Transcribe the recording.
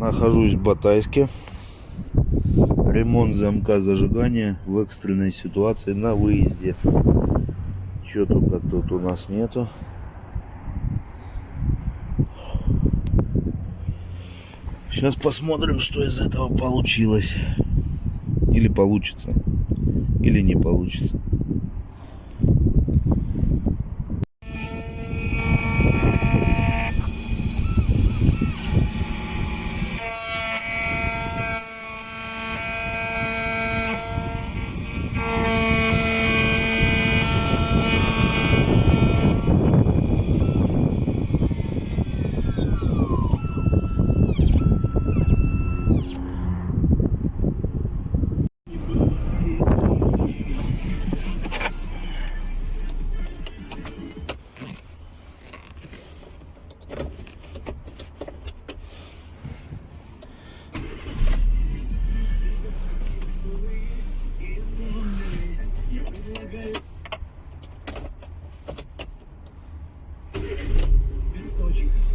Нахожусь в Батайске. Ремонт замка зажигания в экстренной ситуации на выезде. Чего только тут у нас нету. Сейчас посмотрим, что из этого получилось. Или получится. Или не получится.